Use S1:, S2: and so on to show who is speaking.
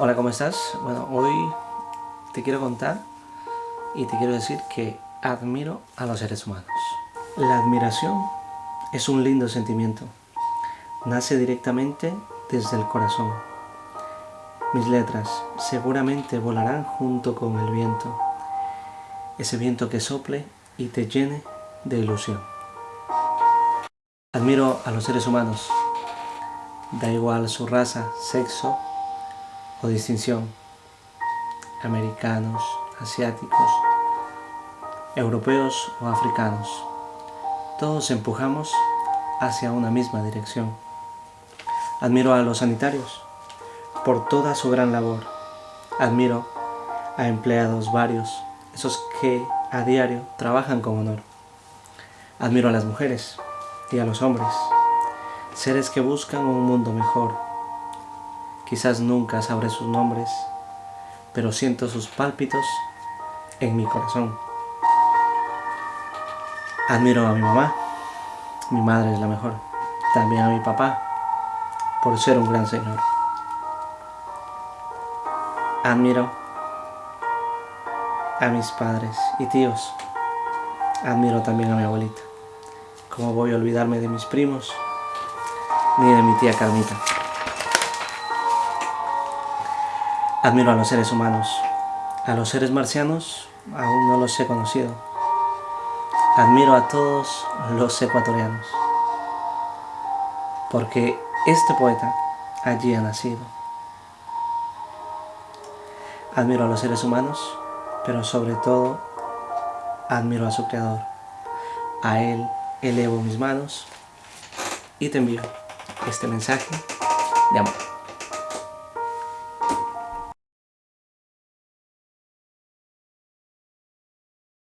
S1: Hola, ¿cómo estás? Bueno, hoy te quiero contar y te quiero decir que admiro a los seres humanos. La admiración es un lindo sentimiento. Nace directamente desde el corazón. Mis letras seguramente volarán junto con el viento. Ese viento que sople y te llene de ilusión. Admiro a los seres humanos. Da igual su raza, sexo o distinción, americanos, asiáticos, europeos o africanos. Todos empujamos hacia una misma dirección. Admiro a los sanitarios por toda su gran labor. Admiro a empleados varios, esos que a diario trabajan con honor. Admiro a las mujeres y a los hombres, seres que buscan un mundo mejor Quizás nunca sabré sus nombres, pero siento sus pálpitos en mi corazón. Admiro a mi mamá, mi madre es la mejor. También a mi papá, por ser un gran señor. Admiro a mis padres y tíos. Admiro también a mi abuelita. ¿Cómo voy a olvidarme de mis primos? Ni de mi tía Carmita. Admiro a los seres humanos. A los seres marcianos aún no los he conocido. Admiro a todos los ecuatorianos. Porque este poeta allí ha nacido. Admiro a los seres humanos, pero sobre todo admiro a su creador. A él elevo mis manos y te envío este mensaje de amor.